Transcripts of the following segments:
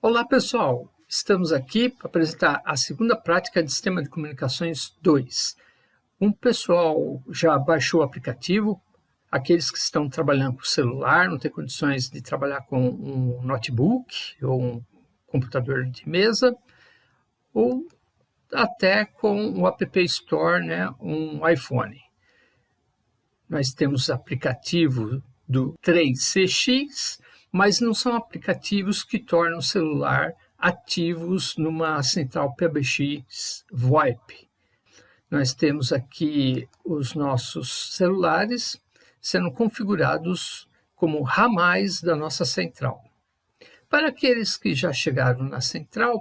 Olá pessoal, estamos aqui para apresentar a segunda prática de Sistema de Comunicações 2. Um pessoal já baixou o aplicativo, aqueles que estão trabalhando com celular, não tem condições de trabalhar com um notebook ou um computador de mesa, ou até com o App Store, né, um iPhone. Nós temos aplicativo do 3CX, mas não são aplicativos que tornam o celular ativos numa central PBX VoIP. Nós temos aqui os nossos celulares sendo configurados como ramais da nossa central. Para aqueles que já chegaram na central,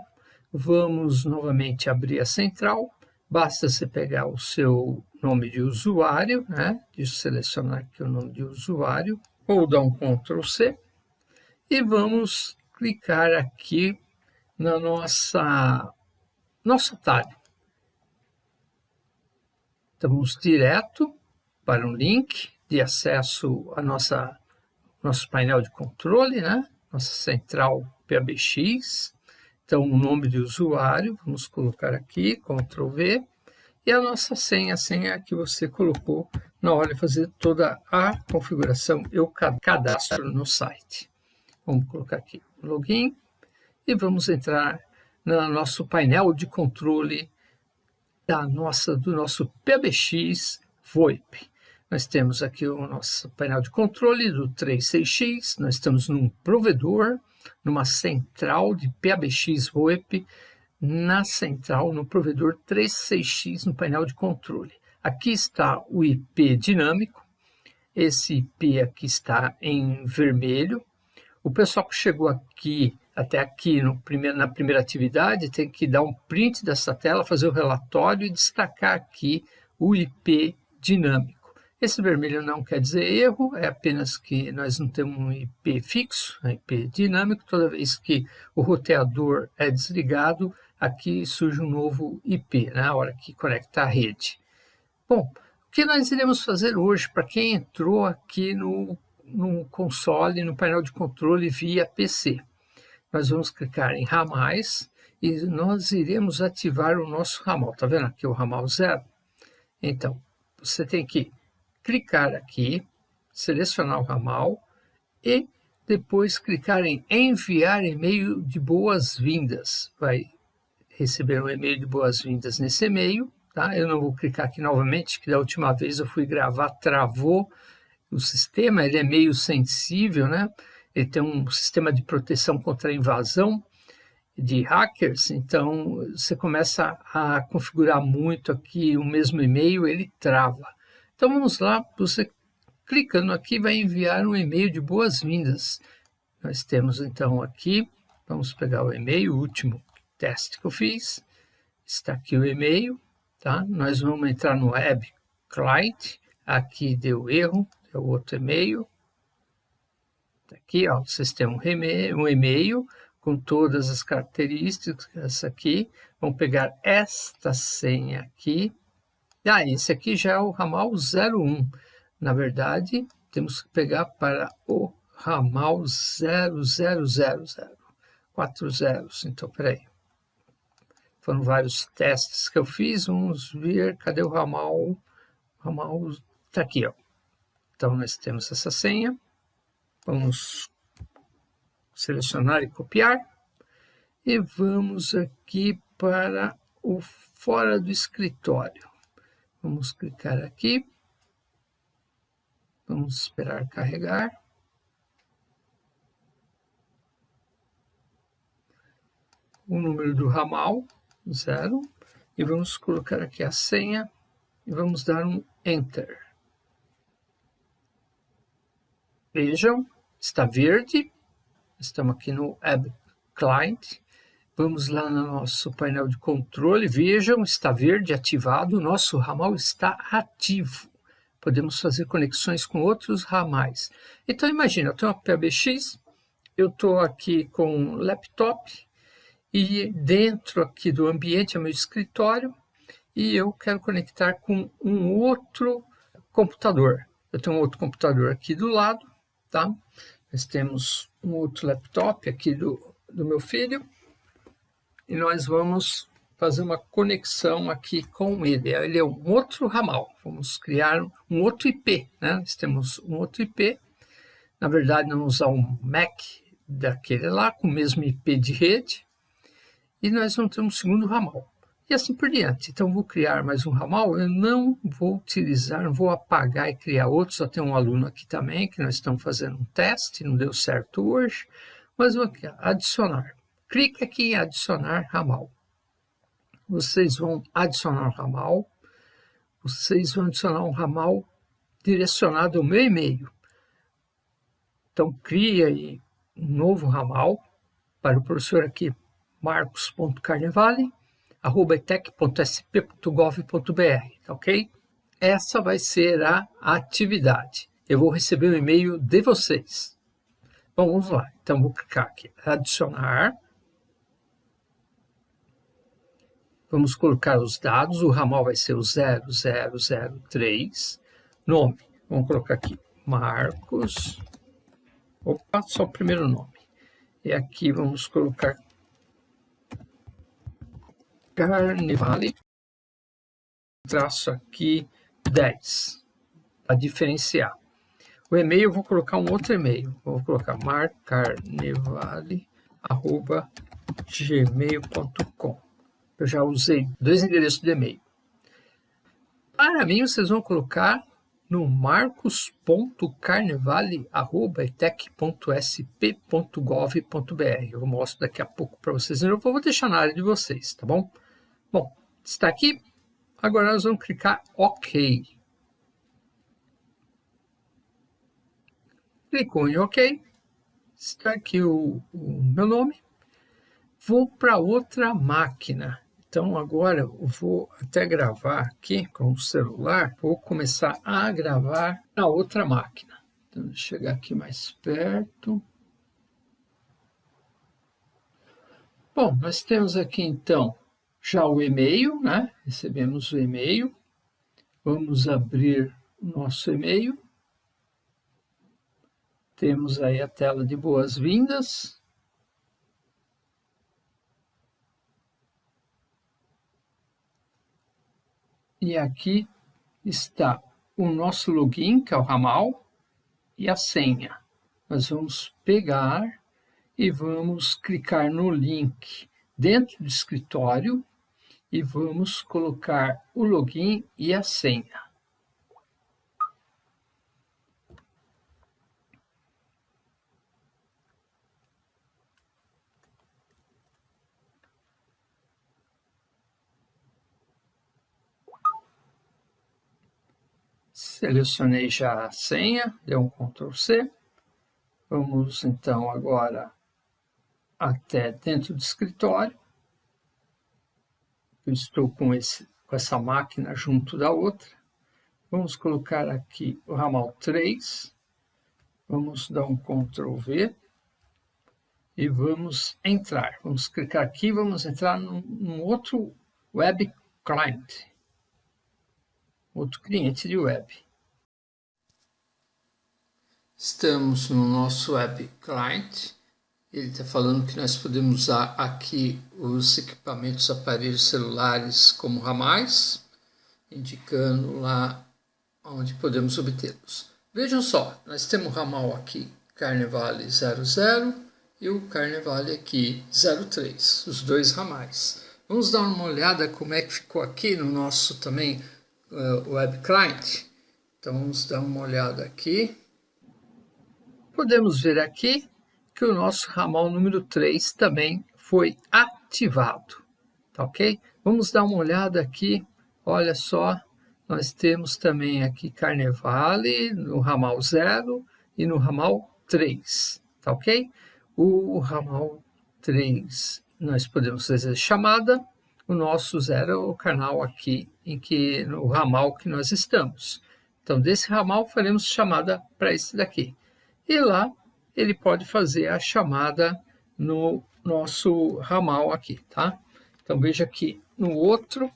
vamos novamente abrir a central. Basta você pegar o seu nome de usuário, né? de selecionar aqui o nome de usuário, ou dar um Ctrl C e vamos clicar aqui na nossa nosso atalho. Vamos direto para um link de acesso a nossa nosso painel de controle, né? Nossa central PABX. Então, o nome de usuário, vamos colocar aqui, Ctrl V, e a nossa senha, a senha que você colocou na hora de fazer toda a configuração e o cadastro no site. Vamos colocar aqui login e vamos entrar no nosso painel de controle da nossa, do nosso PBX VoIP. Nós temos aqui o nosso painel de controle do 36X, nós estamos num provedor, numa central de PBX VoIP, na central, no provedor 36X no painel de controle. Aqui está o IP dinâmico, esse IP aqui está em vermelho, o pessoal que chegou aqui, até aqui primeiro, na primeira atividade, tem que dar um print dessa tela, fazer o relatório e destacar aqui o IP dinâmico. Esse vermelho não quer dizer erro, é apenas que nós não temos um IP fixo, um IP dinâmico. Toda vez que o roteador é desligado, aqui surge um novo IP, na né, hora que conecta a rede. Bom, o que nós iremos fazer hoje para quem entrou aqui no no console, no painel de controle via PC. Nós vamos clicar em ramais e nós iremos ativar o nosso ramal. Está vendo aqui o ramal zero? Então, você tem que clicar aqui, selecionar o ramal e depois clicar em enviar e-mail de boas-vindas. Vai receber um e-mail de boas-vindas nesse e-mail. Tá? Eu não vou clicar aqui novamente, que da última vez eu fui gravar, travou o sistema ele é meio sensível, né? Ele tem um sistema de proteção contra invasão de hackers, então você começa a configurar muito aqui o mesmo e-mail, ele trava. Então vamos lá, você clicando aqui vai enviar um e-mail de boas-vindas. Nós temos então aqui, vamos pegar o e-mail, o último teste que eu fiz, está aqui o e-mail, tá? Nós vamos entrar no web client, aqui deu erro, é o outro e-mail. Tá aqui, ó, vocês têm um e-mail com todas as características, essa aqui. Vamos pegar esta senha aqui. Ah, esse aqui já é o ramal 01. Na verdade, temos que pegar para o ramal 0000. Quatro zeros. Então, peraí. Foram vários testes que eu fiz. Vamos ver, cadê o ramal? O ramal está aqui, ó. Então, nós temos essa senha. Vamos selecionar e copiar. E vamos aqui para o fora do escritório. Vamos clicar aqui. Vamos esperar carregar. O número do ramal, zero. E vamos colocar aqui a senha e vamos dar um Enter. Vejam, está verde. Estamos aqui no Web Client. Vamos lá no nosso painel de controle. Vejam, está verde ativado. O nosso ramal está ativo. Podemos fazer conexões com outros ramais. Então, imagina, eu tenho uma PBX, eu estou aqui com um laptop e dentro aqui do ambiente é meu escritório e eu quero conectar com um outro computador. Eu tenho um outro computador aqui do lado tá? Nós temos um outro laptop aqui do do meu filho e nós vamos fazer uma conexão aqui com ele. Ele é um outro ramal. Vamos criar um outro IP. Né? Nós temos um outro IP. Na verdade, vamos usar um MAC daquele lá, com o mesmo IP de rede. E nós vamos ter um segundo ramal. E assim por diante. Então, vou criar mais um ramal. Eu não vou utilizar, não vou apagar e criar outro. Só tem um aluno aqui também, que nós estamos fazendo um teste. Não deu certo hoje. Mas vou aqui, adicionar. Clique aqui em adicionar ramal vocês vão adicionar um ramal, vocês vão adicionar um ramal direcionado ao meu e-mail. Então, crie aí um novo ramal para o professor aqui, marcos.carnevale, arroba etec.sp.gov.br, tá ok? Essa vai ser a atividade. Eu vou receber um e-mail de vocês. Bom, vamos lá. Então, vou clicar aqui, adicionar, Vamos colocar os dados, o ramal vai ser o 0003. Nome, vamos colocar aqui Marcos. Opa, só o primeiro nome. E aqui vamos colocar Carnevale. Traço aqui 10, para diferenciar. O e-mail, eu vou colocar um outro e-mail. Vou colocar marcarnevale.gmail.com eu já usei dois endereços de e-mail. Para mim, vocês vão colocar no marcos.carnevale.etec.sp.gov.br. Eu mostro daqui a pouco para vocês. Eu vou deixar na área de vocês, tá bom? Bom, está aqui. Agora nós vamos clicar OK. Clicou em OK. Está aqui o, o meu nome. Vou para outra máquina. Então agora eu vou até gravar aqui com o celular, vou começar a gravar na outra máquina. Então, chegar aqui mais perto. Bom, nós temos aqui então já o e-mail, né? Recebemos o e-mail. Vamos abrir o nosso e-mail. Temos aí a tela de boas-vindas. E aqui está o nosso login, que é o ramal, e a senha. Nós vamos pegar e vamos clicar no link dentro do escritório e vamos colocar o login e a senha. Selecionei já a senha, deu um Ctrl C. Vamos então agora até dentro do escritório. Eu estou com, esse, com essa máquina junto da outra. Vamos colocar aqui o ramal 3. Vamos dar um Ctrl V. E vamos entrar. Vamos clicar aqui, vamos entrar num, num outro web client. Outro cliente de web. Estamos no nosso web client. Ele está falando que nós podemos usar aqui os equipamentos, aparelhos celulares como ramais, indicando lá onde podemos obtê-los. Vejam só, nós temos o ramal aqui Carnevale 00 e o Carnevale aqui 03, os dois ramais. Vamos dar uma olhada como é que ficou aqui no nosso também uh, web client. Então vamos dar uma olhada aqui. Podemos ver aqui que o nosso ramal número 3 também foi ativado, tá ok? Vamos dar uma olhada aqui, olha só, nós temos também aqui Carnevale no ramal 0 e no ramal 3, tá ok? O ramal 3 nós podemos fazer chamada, o nosso 0 é o canal aqui em que no ramal que nós estamos. Então desse ramal faremos chamada para esse daqui e lá ele pode fazer a chamada no nosso ramal aqui, tá? Então veja que no outro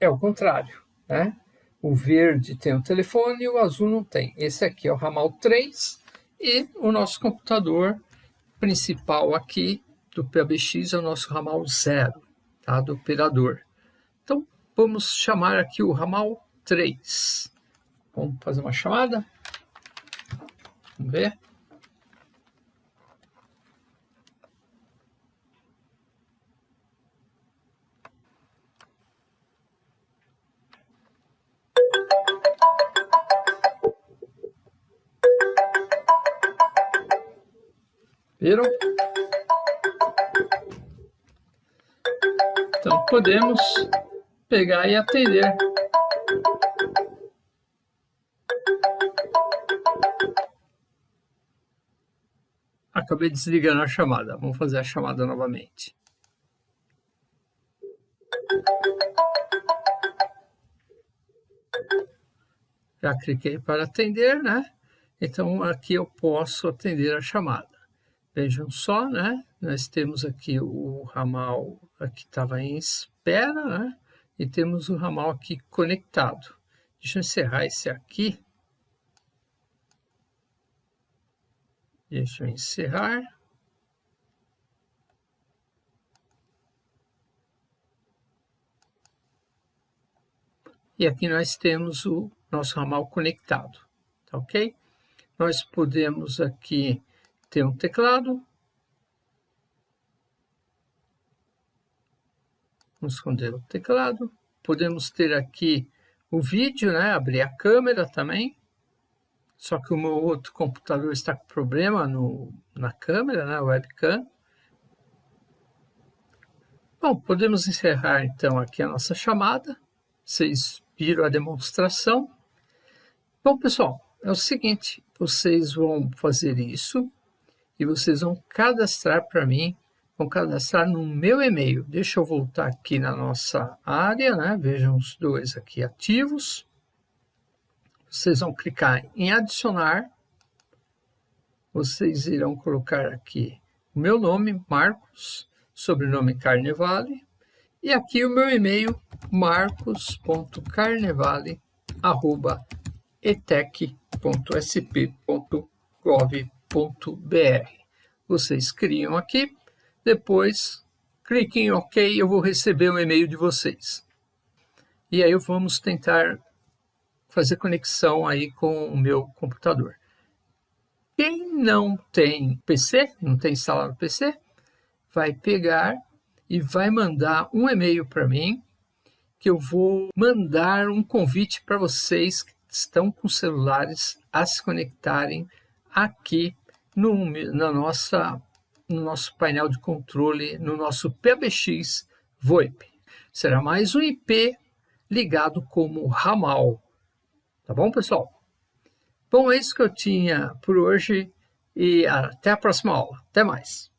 é o contrário, né? O verde tem o telefone e o azul não tem. Esse aqui é o ramal 3 E o nosso computador principal aqui do PABX é o nosso ramal 0, tá? do operador. Então, vamos chamar aqui o ramal 3. Vamos fazer uma chamada? Vamos ver? Viram? Então podemos pegar e atender. Acabei desligando a chamada. Vamos fazer a chamada novamente. Já cliquei para atender, né? Então aqui eu posso atender a chamada. Vejam só, né? Nós temos aqui o ramal que estava em espera, né? E temos o ramal aqui conectado. Deixa eu encerrar esse aqui. Deixa eu encerrar. E aqui nós temos o nosso ramal conectado, tá ok? Nós podemos aqui ter um teclado. Vamos esconder o teclado. Podemos ter aqui o vídeo, né? abrir a câmera também. Só que o meu outro computador está com problema no, na câmera, né? webcam. Bom, podemos encerrar então aqui a nossa chamada. Vocês viram a demonstração. Bom, pessoal, é o seguinte, vocês vão fazer isso e vocês vão cadastrar para mim, vão cadastrar no meu e-mail. Deixa eu voltar aqui na nossa área, né? Vejam os dois aqui ativos. Vocês vão clicar em adicionar. Vocês irão colocar aqui o meu nome, Marcos, sobrenome Carnevale, e aqui o meu e-mail, marcos.carnevale.etec.sp.gov.br. Vocês criam aqui, depois cliquem em OK, eu vou receber o um e-mail de vocês. E aí vamos tentar fazer conexão aí com o meu computador. Quem não tem PC, não tem instalado PC, vai pegar e vai mandar um e-mail para mim, que eu vou mandar um convite para vocês que estão com celulares a se conectarem aqui no, na nossa, no nosso painel de controle, no nosso PBX VoIP. Será mais um IP ligado como ramal. Tá bom, pessoal? Bom, é isso que eu tinha por hoje e até a próxima aula. Até mais.